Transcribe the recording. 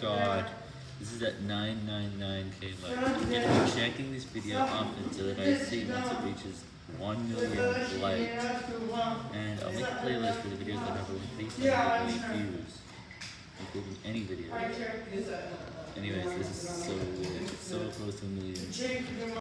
god. This is at 999k likes. I'm gonna be checking this video often so that I see once it reaches 1 million likes. And I'll make a playlist for the videos that have over 300 views. Including any video. Anyways, this is so weird. It's so close to a million.